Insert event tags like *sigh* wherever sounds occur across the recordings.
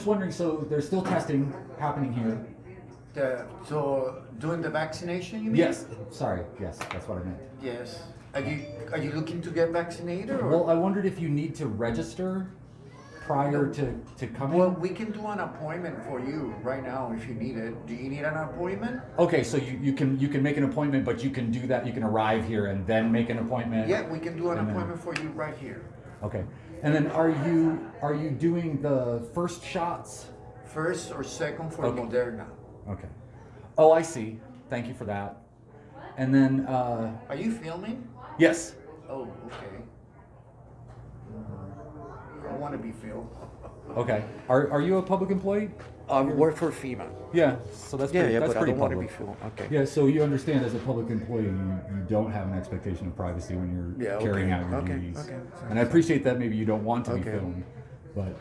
just wondering, so there's still testing happening here? The, so doing the vaccination, you mean? Yes, sorry, yes, that's what I meant. Yes. Are you are you looking to get vaccinated or? Well, I wondered if you need to register prior to, to coming? Well, we can do an appointment for you right now if you need it. Do you need an appointment? Okay, so you, you can, you can make an appointment, but you can do that, you can arrive here and then make an appointment? Yeah, we can do an And then- appointment for you right here. Okay, and then are you, are you doing the first shots? First or second for Okay. Moderna. Okay. Oh, I see, thank you for that. And then, uh, Are you filming? yes, Oh, okay. I want to be filmed. *laughs* okay. Are, are you a public employee? I work for FEMA. Yeah, so that's Yeah, pretty, yeah, that's but I pretty don't want to be filmed. Okay. Yeah, so you understand as a public employee, you, you don't have an expectation of privacy when you're Yeah, carrying out your okay, duties. okay. And I appreciate that maybe you don't want to be filmed, but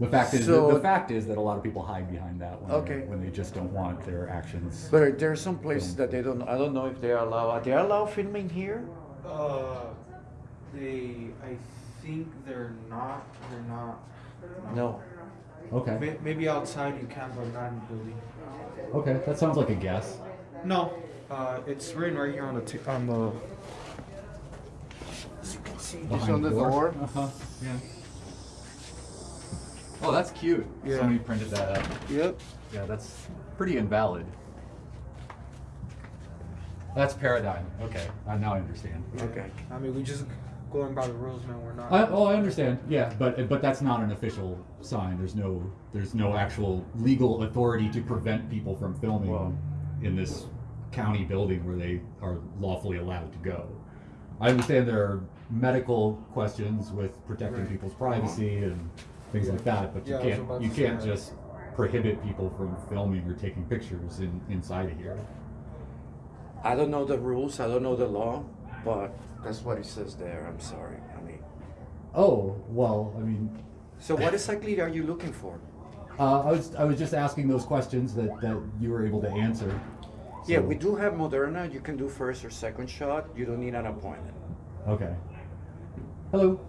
the fact is, the, So- the fact is that a lot of people hide behind that when, Okay. they when they just don't want their actions. But there are some places that they don't. I don't know if they allow. Are they allow filming here? Uh, they, I think they're not, they're not. No. Okay, May- Maybe outside you can, but not in the building. okay, that sounds like a guess. No, uh, it's written right here on the, t- on the, As you can see, just Behind on the door. Uh-huh, yeah. Oh, that's cute. Yeah. Somebody printed that up. yep. Yeah, that's pretty invalid. That's paradigm. Okay, I now I understand. Okay. I mean, we just going by the rules, man, we're not. I, oh, I understand. Yeah, but but that's not an official sign. There's no there's no actual legal authority to prevent people from filming Well- in this county building where they are lawfully allowed to go. I understand there are medical questions with protecting Right. people's privacy uh-huh. and things like that, but you Yeah, I can't you can't that. just prohibit people from filming or taking pictures in inside of here. I don't know the rules. I don't know the law, but that's what it says there. I'm sorry. I mean. Oh well, I mean, So what exactly are you looking for? *laughs* uh, I was I was just asking those questions that that you were able to answer. Yeah, we do have Moderna. You can do first or second shot. You don't need an appointment. Okay. Hello.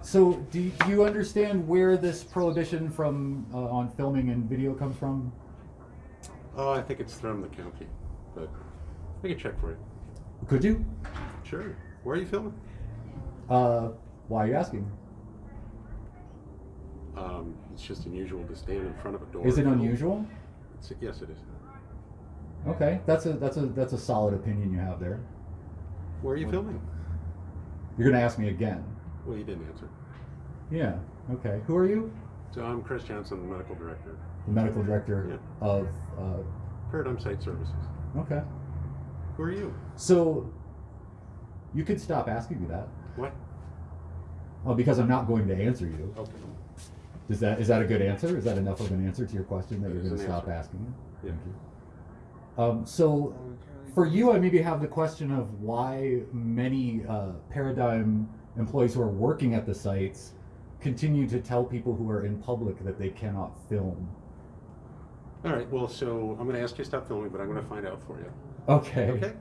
So, do you, do you understand where this prohibition from uh, on filming and video comes from? Oh, I think it's from the county, but I can check for you. Could you? Sure. Where are you filming? Uh, why are you asking? Um, it's just unusual to stand in front of a door. Is it unusual? It's, yes, it is. Okay, that's a that's a that's a solid opinion you have there. Where are you filming? You're gonna ask me again. Well, you didn't answer. Yeah. Okay. Who are you? So I'm Chris Johnson, the medical director, The medical director Yeah. of. Uh, Paradigm Site Services. okay. Who are you? So, you could stop asking me that. What? Oh, because I'm not going to answer you. Okay. Is that is that a good answer? Is that enough of an answer to your question that That you're going to stop answer. asking it? Yeah. You. Um, so, for you, I maybe have the question of why many uh, Paradigm employees who are working at the sites continue to tell people who are in public that they cannot film. All right. Well, so I'm going to ask you to stop filming, but I'm going to find out for you. Okay. Okay.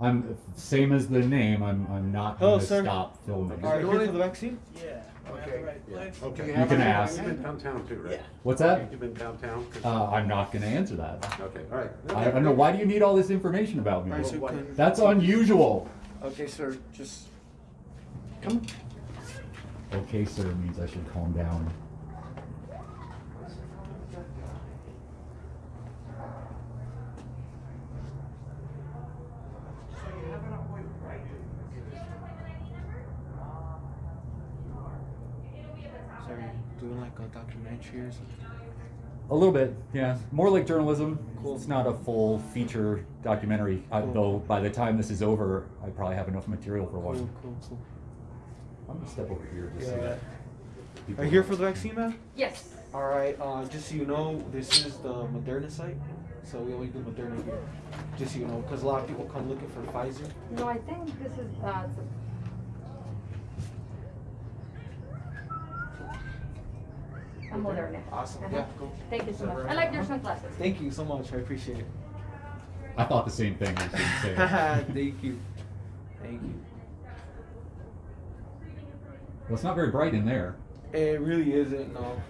I'm same as the name. I'm I'm not Hello, going to sir. stop filming. Are you You here wanna- for the vaccine? Yeah. Okay. Right. Okay. You You can ask. You've been downtown too, right? Yeah. What's that? You've been downtown. 'Cause- Uh, I'm not going to answer that. okay. All right. I, I don't know. Why do you need all this information about me? All right, so what- can- That's unusual. Okay, sir. Just come. Okay, sir means I should calm down. So are you doing like a documentary or something? A little bit, yeah. More like journalism. Cool. It's not a full feature documentary. I, Cool. though by the time this is over, I probably have enough material for Cool, one. cool, cool. I'm gonna step over here just so Yeah. that. people- Are you here for the vaccine, man? Yes. All right. Uh, just so you know, this is the Moderna site, so we only do Moderna here. Just so you know, because a lot of people come looking for Pfizer. No, I think this is, uh, the- a Moderna. Awesome. Uh-huh. Yeah. Cool. Thank you so much. I like your sunglasses. Thank you so much. I appreciate it. I thought the same thing. I shouldn't say it. Thank you. Thank you. well, it's not very bright in there. It really isn't. No.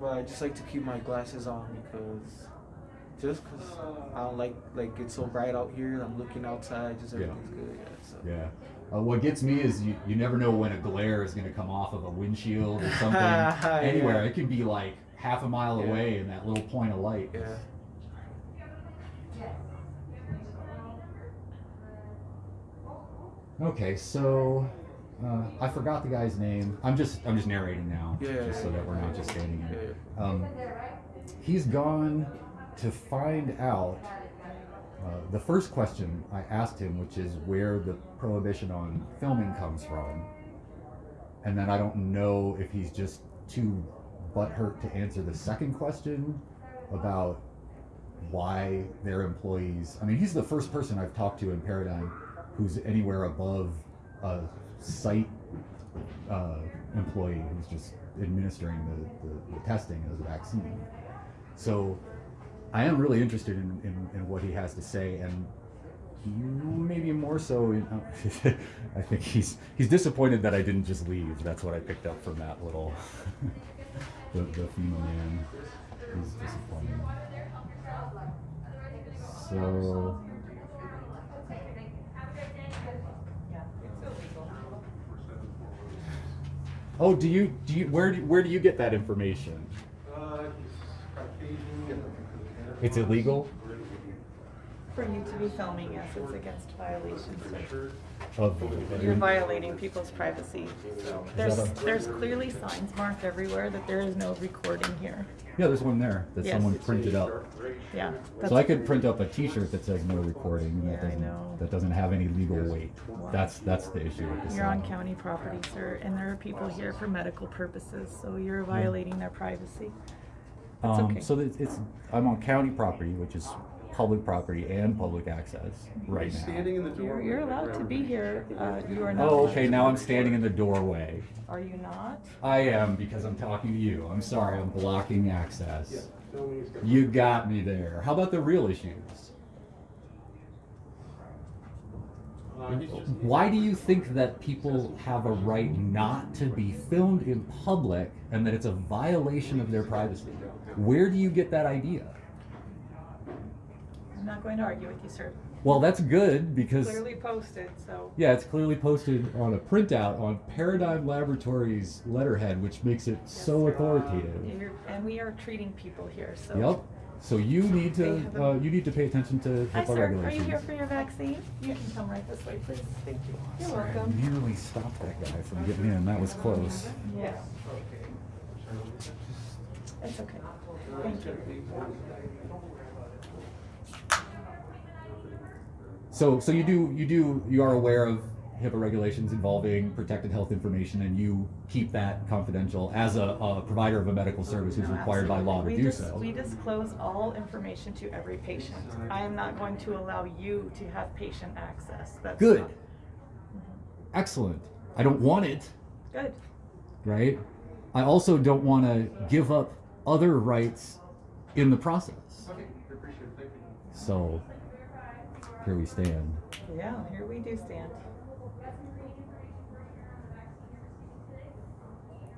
but I just like to keep my glasses on because just because I don't like like it's so bright out here. I'm looking outside, just Yeah. everything's good. Yeah. So. Yeah. Uh, what gets me is you, you never know when a glare is going to come off of a windshield or *laughs* something. Yeah. Anywhere. It can be like half a mile Yeah. away in that little point of light. Yeah. Okay, so uh, I forgot the guy's name. I'm just I'm just narrating now, Yeah. just so that we're not just standing Yeah. here. Um, he's gone to find out. Uh, the first question I asked him, which is where the prohibition on filming comes from, and then I don't know if he's just too butthurt to answer the second question about why their employees. I mean, he's the first person I've talked to in Paradigm who's anywhere above a site uh, employee who's just administering the, the, the testing as a vaccine. So I am really interested in, in, in what he has to say, and maybe more so. In, uh, *laughs* I think he's he's disappointed that I didn't just leave. That's what I picked up from that little *laughs* the, the FEMA man. He's disappointed. So. Oh, do you do you where do, where do you get that information? It's illegal. For you to be filming, yes, it's against violations. Of You're violating people's privacy. So there's, that a- there's clearly signs marked everywhere that there is no recording here. yeah, there's one there that Yes. someone printed up. Yeah. So I could print up a T-shirt that says no recording. And that Yeah, I doesn't, know. That doesn't have any legal weight. That's that's the issue with this. You're on county property, sir, and there are people here for medical purposes, so you're violating their privacy. That's Um, okay. So that it's I'm on county property, which is public property and public access right now. Standing in the You're, you're allowed to be here. Uh, you are not. Oh, okay. Now I'm standing in the doorway. Are you not? I am because I'm talking to you. I'm sorry. I'm blocking access. Filming. You got me there. How about the real issues? Uh, he's just- Why do you think that people have a right not to be filmed in public and that it's a violation of their privacy? Where do you get that idea? I'm not going to argue with you, sir. Well, that's good because Clearly posted, so. yeah, it's clearly posted on a printout on Paradigm Laboratories letterhead, which makes it so authoritative. You're- And we are treating people here, so. Yep. So you need to a- uh, you need to pay attention to Hi, HIPAA sir. Are you regulations. here for your vaccine? You can come right this way, please. Thank you. You're Sorry, I welcome. nearly stopped that guy from getting in. That was close. Yeah. It's okay. So, so you do, you do, you are aware of HIPAA regulations involving protected health information, and you keep that confidential as a, a provider of a medical service who's required by law to We do dis- so. We disclose all information to every patient. I am not going to allow you to have patient access. That's Good. not- mm-hmm. Excellent. I don't want it, Good. right? I also don't want to give up other rights in the process. Okay, appreciate it, thank you. So, here we stand. Yeah, here we do stand.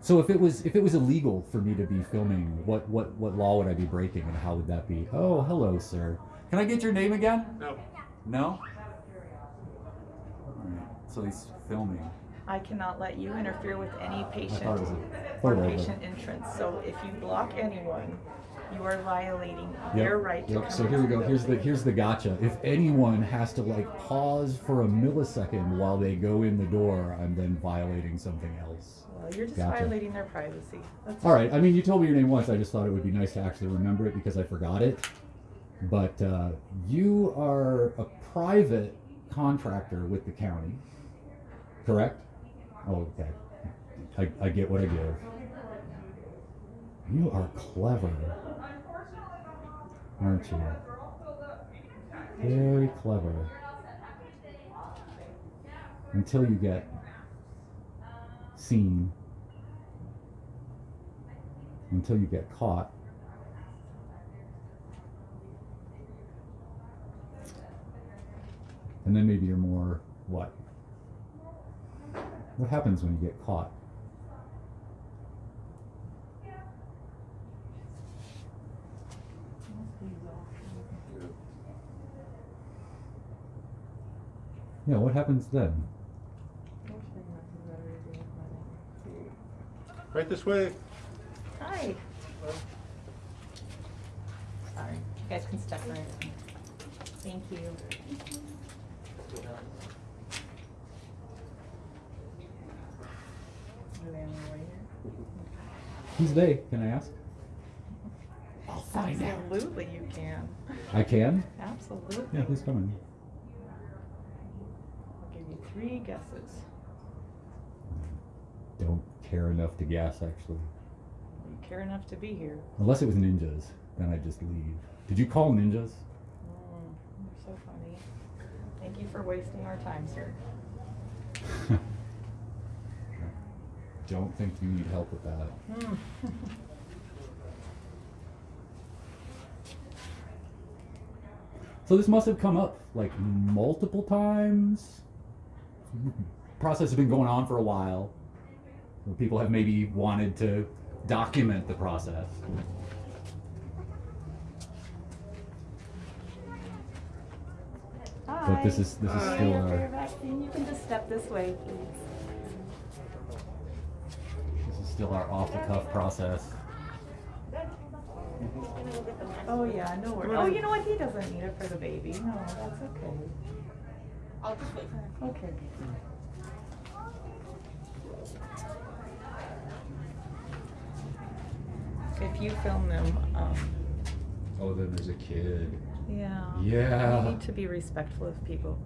So if it was if it was illegal for me to be filming, what what what law would I be breaking, and how would that be? Oh, hello, sir. Can I get your name again? No, No. All right. So he's filming. I cannot let you interfere with any patient thought it was a or patient entrance. So if you block anyone, you are violating Yep, their right to yep. So here we go. Here's the here's the gotcha. If anyone has to like pause for a millisecond while they go in the door, I'm then violating something else. Well, you're just Gotcha. violating their privacy. That's All right. I mean, you told me your name once. I just thought it would be nice to actually remember it because I forgot it. But uh, you are a private contractor with the county, correct? Oh, okay. I, I get what I give. You are clever, aren't you? Very clever. Until you get seen until you get caught. And then maybe you're more what? What happens when you get caught? Yeah, what happens then? Right this way. Hi. Sorry. You guys can step right in. Thank you. Who's they? Can I ask? I'll find out. Absolutely you can. I can? Absolutely. Yeah, who's coming? I'll give you three guesses. Don't care enough to guess, actually. You care enough to be here. Unless it was ninjas, then I'd just leave. Did you call ninjas? Mm, you're so funny. Thank you for wasting our time, sir. *laughs* Don't think you need help with that. So this must have come up like multiple times. Process has been going on for a while. People have maybe wanted to document the process. Hi. this is- this is Hi. still, Here uh, for. You can just step this way, please. This is still our off the cuff process. Oh yeah, no worries. Oh, you know what? He doesn't need it for the baby. No, that's okay. I'll just wait. For her. Okay. If you film them, um, Oh, then there's a kid. yeah. Yeah. You need to be respectful of people.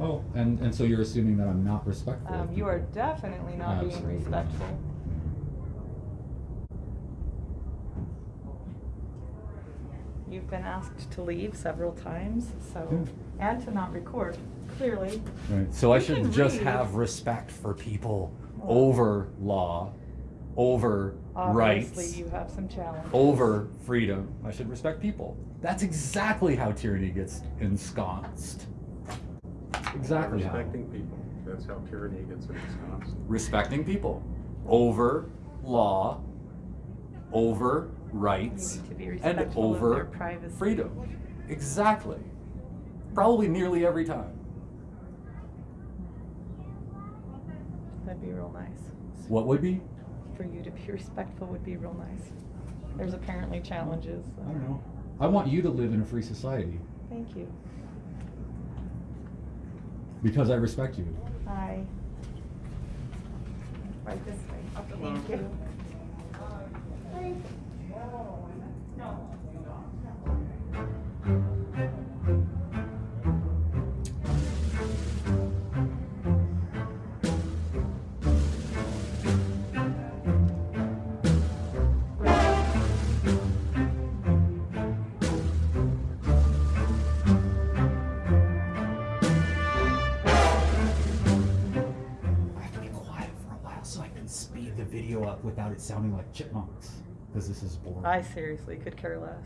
Oh, and, and so you're assuming that I'm not respectful. Um, you are definitely not being respectful. You've been asked to leave several times, so, hmm. and to not record, clearly. Right. So I You should can just read. have respect for people over law, over Obviously, rights, you have some challenges. over freedom. I should respect people. That's exactly how tyranny gets ensconced. Exactly how. Respecting people. That's how tyranny gets ensconced. Respecting people over law, over rights, You need to be and respectful of their over privacy. freedom. Exactly. Probably nearly every time. That'd be real nice. What would be? For you to be *laughs* respectful would be real nice. There's apparently challenges. so- I don't know. I want you to live in a free society Thank you. because I respect you. Hi. Right this way. Thank you. I without it sounding like chipmunks. Because this is boring. I seriously could care less.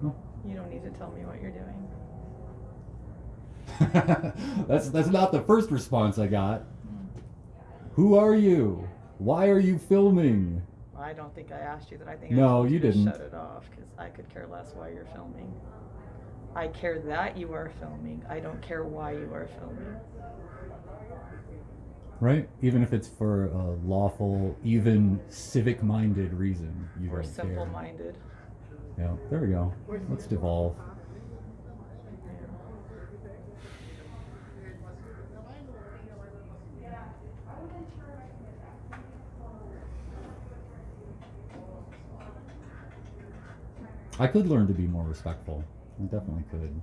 No. You don't need to tell me what you're doing. *laughs* that's that's not the first response I got. Who are you? Why are you filming? I don't think I asked you that. I think No, told you to didn't. Shut it off because I could care less why you're filming. I care that you are filming. I don't care why you are filming. Right? Even if it's for a lawful, even civic-minded reason, you Or don't care. simple-minded. Yeah, there we go. Let's devolve. I could learn to be more respectful. I definitely could.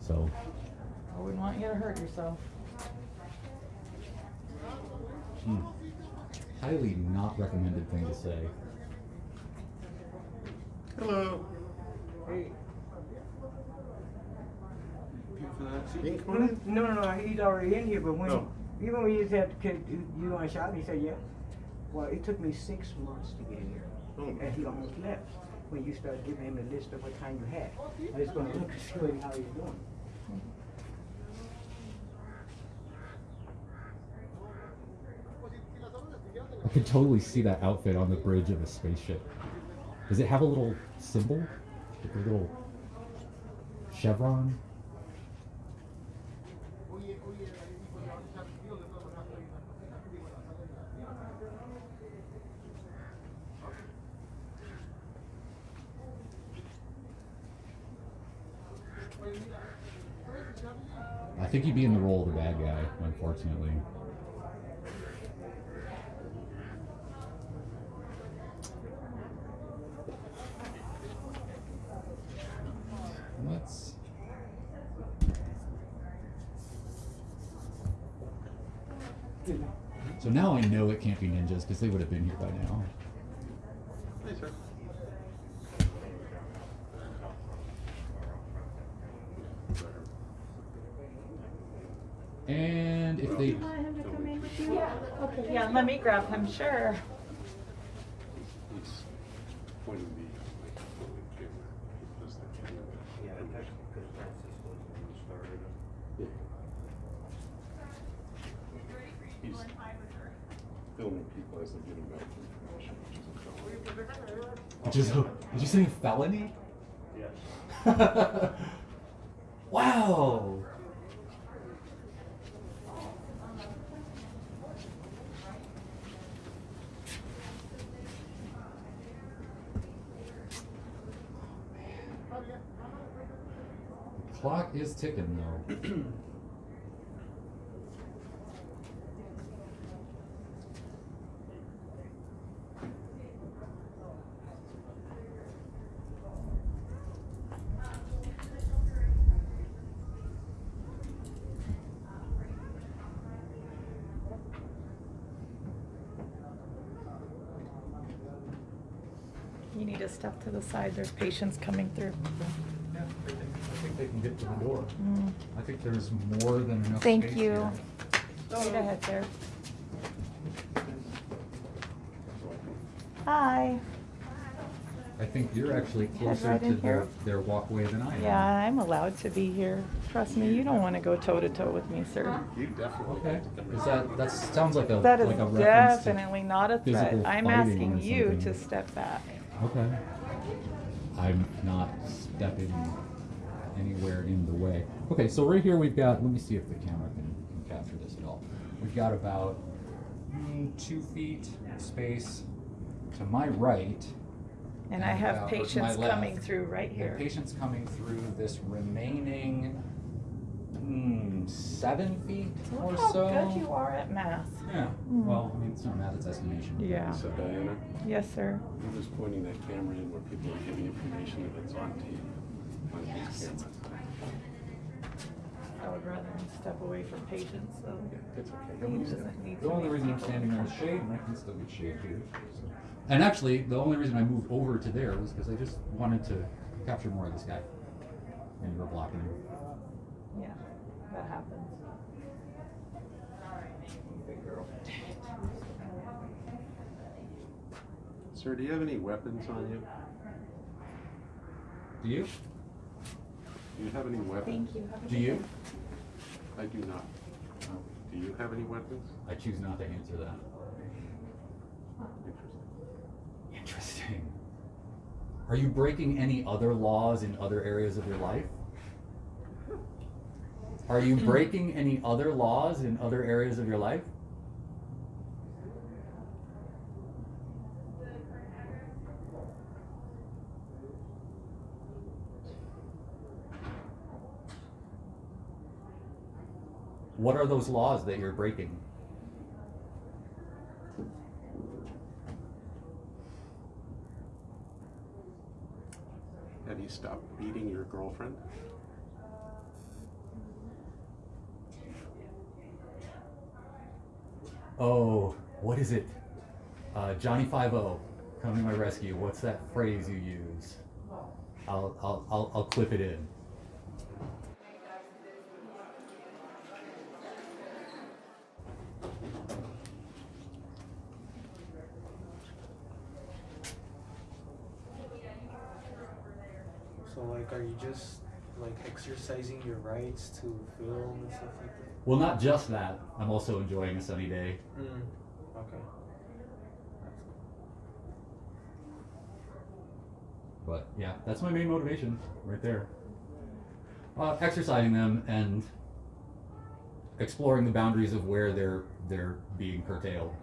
So, I wouldn't want you to hurt yourself. Hmm. highly not recommended thing to say. Hello. Hey. People for that seat. You can come on in. No, no, no, he's already in here, but when, Oh. even when you said, can, you- you want to shop, he said, yeah. Well, it took me six months to get here, Oh. and he almost left, when you started giving him a list of what time you had. I just gonna look *laughs* to see how he's doing. Could totally see that outfit on the bridge of a spaceship. Does it have a little symbol? Like a little chevron? I think he'd be in the role of the bad guy, unfortunately. Let's. So I know it can't be ninjas because they would have been here by now. Hey, sir. And if they. Want him to come in with you? Yeah. Okay, yeah, let me grab him, sure. He's pointing the microphone and camera. He does the camera. Yeah, that's because Francis was when we started. Yeah. He's filming people as they're getting medical information, which is a felony. Which is, did you say felony? Yes. *laughs* wow. Clock is ticking though. *clears throat* You need to step to the side, there's patients coming through. Yeah, I think, I think they can get to the door. Mm. I think there's more than enough Thank space you. here. Right ahead there. I think Hi. I think you're actually closer right to their, their walkway than I am. Yeah, I'm allowed to be here. Trust me, you don't want to go toe to toe with me, sir. You definitely. Okay, have to come is that, that sounds like a, That is like a definitely not a threat. I'm asking you to step back. Okay. I'm not stepping anywhere in the way. Okay, so right here we've got, let me see if the camera can, can capture this at all. We've got about mm, two feet space to my right. And I have to patients coming left. through right here. Patients coming through this remaining mm, seven feet or Look how so. good you are at math. Yeah, Mm. well, I mean, it's not math, it's estimation. Yeah. So Diana, Yes, sir. you're just pointing that camera in where people are giving information that's on tape. On these cameras. I would rather step away from patients, so. Yeah, it's okay. He doesn't need The to only reason I'm people standing in the shade, and I can still get shade here. so. And actually, the only reason I moved over to there was because I just wanted to capture more of this guy. And you were blocking him. Yeah, that happens. Sir, do you have any weapons on you? Do you? Do you have any weapons? Thank you. Have a Do you? day. I do not. Do you have any weapons? I choose not to answer that. Interesting. Interesting. Are you breaking any other laws in other areas of your life? Are you mm. breaking any other laws in other areas of your life? What are those laws that you're breaking? Have you stopped beating your girlfriend? Oh, what is it? Uh, Johnny Five O, come to my rescue. What's that phrase you use? I'll, I'll, I'll, I'll clip it in. So like, are you just like exercising your rights to film and stuff like that? Well, not just that. I'm also enjoying a sunny day. Mm. Okay. But yeah, that's my main motivation right there. Uh, exercising them and exploring the boundaries of where they're they're being curtailed.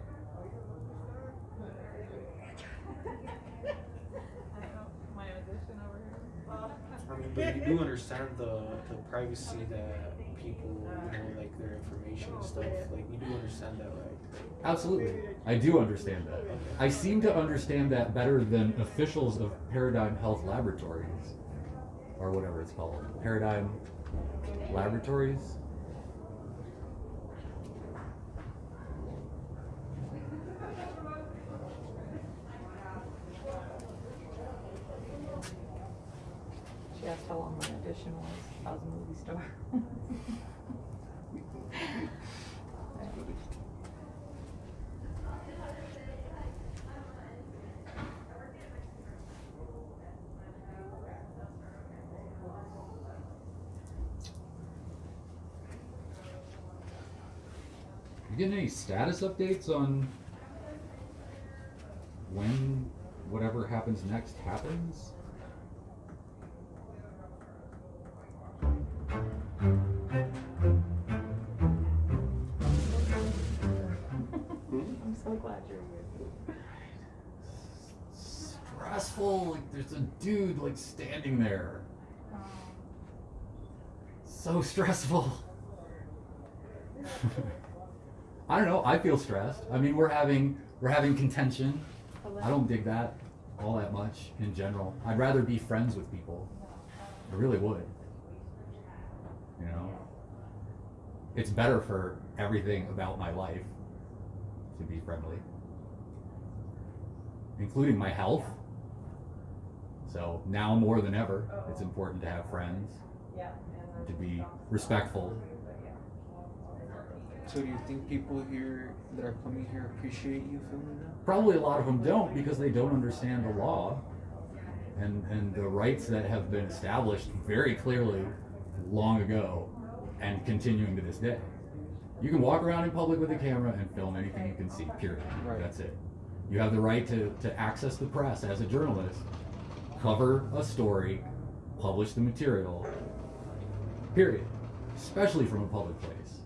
I mean, but you do understand the, the privacy that people, you know, like their information and stuff. Like you do understand that, right? Absolutely. I do understand that. I seem to understand that better than officials of Paradigm Health Laboratories, or whatever it's called. Paradigm Laboratories? She asked how long my audition was. Movie star. You getting any status updates on when whatever happens next happens? So stressful. I don't know. I feel stressed. I mean, we're having we're having contention. I don't dig that all that much in general. I'd rather be friends with people. I really would. You know, it's better for everything about my life to be friendly, including my health. So now more than ever, it's important to have friends, to be respectful. So do you think people here that are coming here appreciate you filming them? Probably a lot of them don't because they don't understand the law and, and the rights that have been established very clearly long ago and continuing to this day. You can walk around in public with a camera and film anything you can see, period. Right. That's it. You have the right to, to access the press as a journalist, cover a story, publish the material, period. Especially from a public place.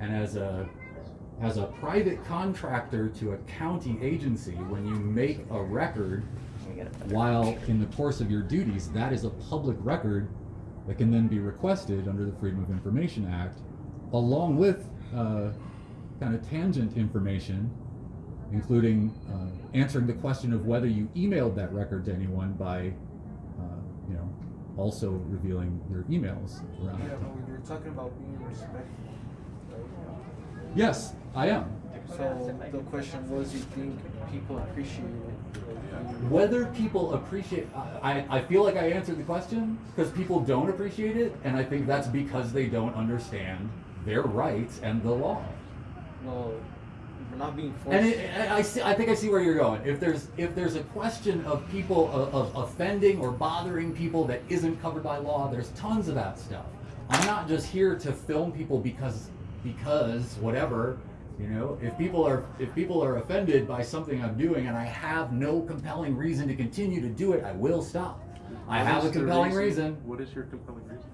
And as a as a private contractor to a county agency, when you make a record while in the course of your duties, that is a public record that can then be requested under the Freedom of Information Act, along with uh, kind of tangent information, including uh, answering the question of whether you emailed that record to anyone by, also revealing your emails around Yeah, that but time. when you're talking about being respectful, Yes, I am. so the question was, you think people appreciate it? Whether people appreciate, I, I I feel like I answered the question because people don't appreciate it, and I think that's because they don't understand their rights and the law. Well, we're not being forced. And it, I, I see, I think I see where you're going. If there's if there's a question of people of, of offending or bothering people that isn't covered by law, there's tons of that stuff. I'm not just here to film people because because whatever. You know, if people are if people are offended by something I'm doing and I have no compelling reason to continue to do it, I will stop. I What have a is the compelling reason. What is your compelling reason?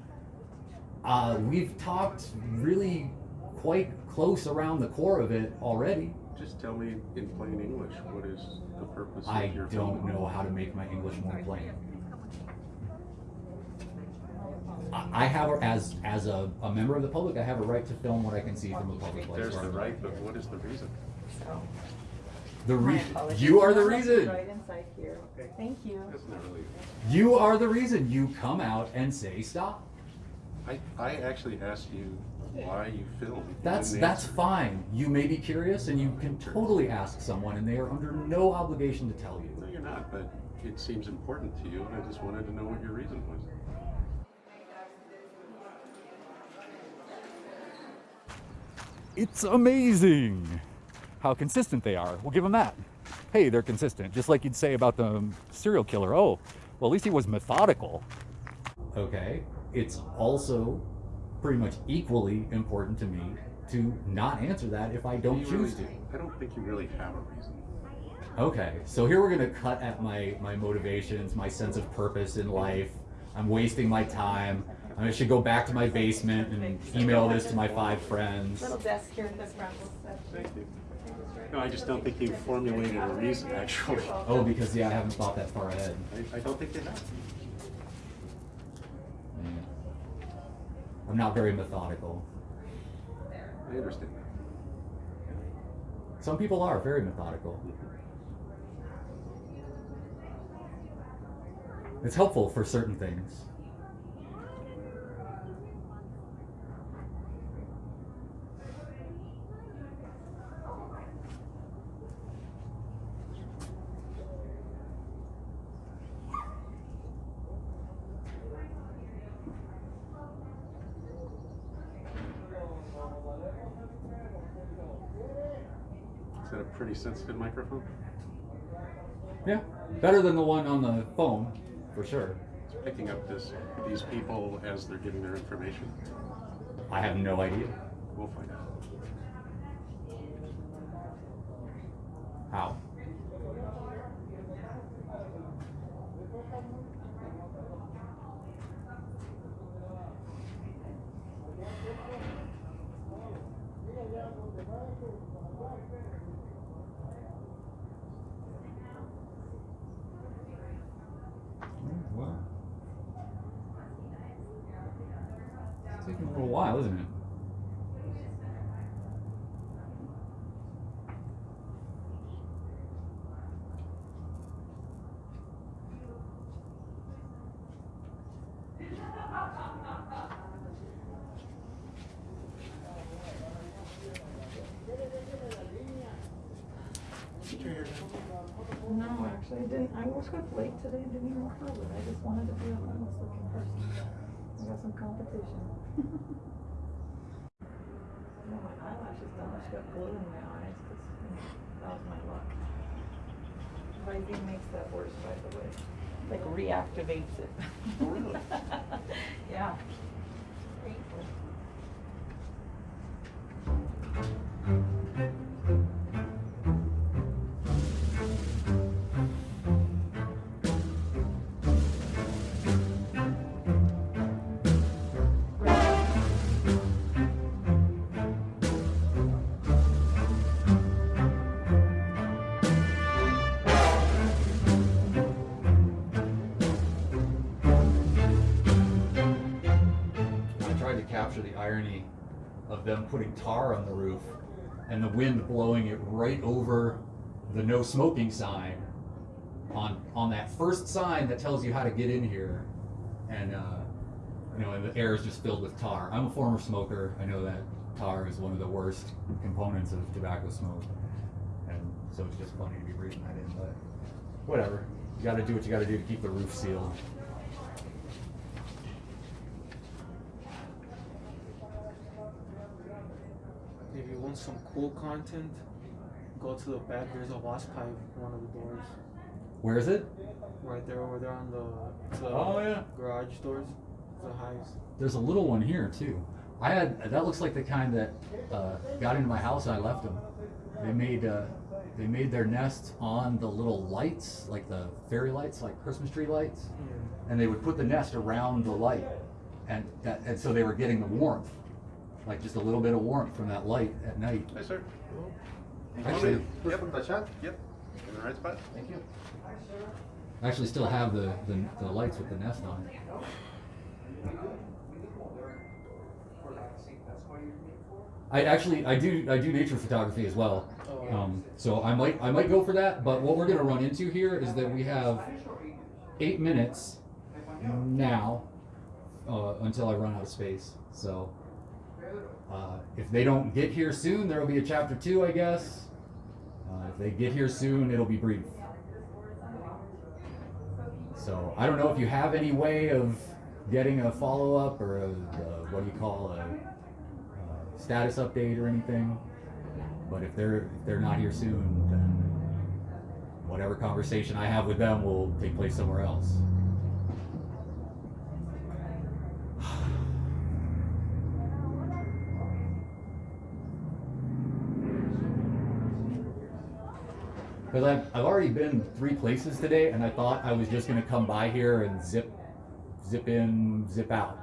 Uh, we've talked really quite close around the core of it already. Just tell me in plain English, what is the purpose I of your I don't film? know how to make my English more plain. I I have, as, as a, a member of the public, I have a right to film what I can see from a public place. There's where the right, but what is the reason? So, The my re- you are the reason. Right inside here. Thank you. That's not really, You are the reason. You come out and say stop. I, I actually asked you why you filmed. You That's, that's fine. You may be curious and you can totally ask someone and they are under no obligation to tell you. No, you. you're not, but it seems important to you, and I just wanted to know what your reason was. It's amazing how consistent they are. We'll give them that. Hey, they're consistent. Just like you'd say about the serial killer. Oh, well, at least he was methodical. Okay. It's also pretty much equally important to me to not answer that if I don't choose really- to. I don't think you really have a reason. Okay, so here we're gonna cut at my my motivations, my sense of purpose in life. I'm wasting my time. I'm should go back to my basement and email this to my five friends. Little desk here at the front. Thank you. No, I just don't think you formulated a reason, actually. Oh, because yeah, I haven't thought that far ahead. I, I don't think they have. I'm not very methodical. I understand that. Some people are very methodical. It's helpful for certain things. Sensitive microphone? Yeah, better than the one on the phone, for sure. It's picking up this, these people as they're giving their information. I have no idea We'll find out. how. Wow. It's taking a little while, isn't it? No, actually, I didn't. I woke up late today didn't even curl it. I just wanted to be a homeless looking person. I got some competition. *laughs* no, my eyelashes done. I just got glue in my eyes because that was my luck. Visine makes that worse, by the way. Like reactivates it. Really? *laughs* yeah. Them putting tar on the roof and the wind blowing it right over the no smoking sign on on that first sign that tells you how to get in here. And uh, you know and the air is just filled with tar. I'm a former smoker. I know that tar is one of the worst components of tobacco smoke. And so it's just funny to be breathing that in but whatever. You got to do what you got to do to keep the roof sealed If want some cool content, go to the back. There's a wasp hive in one of the doors. where is it Right there, over there on the, the Oh, yeah. garage doors. The hives. There's a little one here too. I had that looks like the kind that uh, got into my house and I left them. They made uh, they made their nest on the little lights, like the fairy lights, like Christmas tree lights, Yeah. and they would put the nest around the light, and that and so they were getting the warmth, like just a little bit of warmth from that light at night. Hi, sir. Actually, Yep. Yep. In the right spot? thank you. I actually still have the, the the lights with the nest on. I actually I do I do nature photography as well. Oh. Um, so I might I might go for that, but what we're gonna run into here is that we have eight minutes now uh, until I run out of space. So uh, if they don't get here soon, there will be a chapter two, I guess. Uh, if they get here soon, it'll be brief. So I don't know if you have any way of getting a follow up or a, uh what do you call a, uh status update or anything. But if they're if they're not here soon, then whatever conversation I have with them will take place somewhere else. Because I've, I've already been three places today, and I thought I was just gonna come by here and zip, zip in, zip out.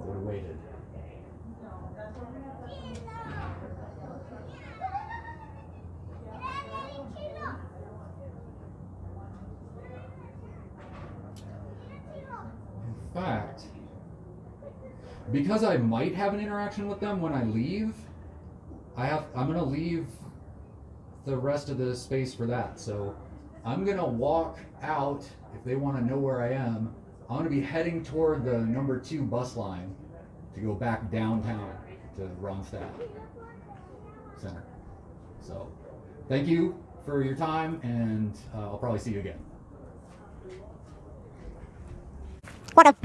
I would have waited. In fact, because I might have an interaction with them when I leave, I have I'm gonna leave the rest of the space for that. So I'm gonna walk out if they want to know where I am. I'm gonna be heading toward the number two bus line to go back downtown to Ronstadt Center. So thank you for your time, and uh, I'll probably see you again. What up?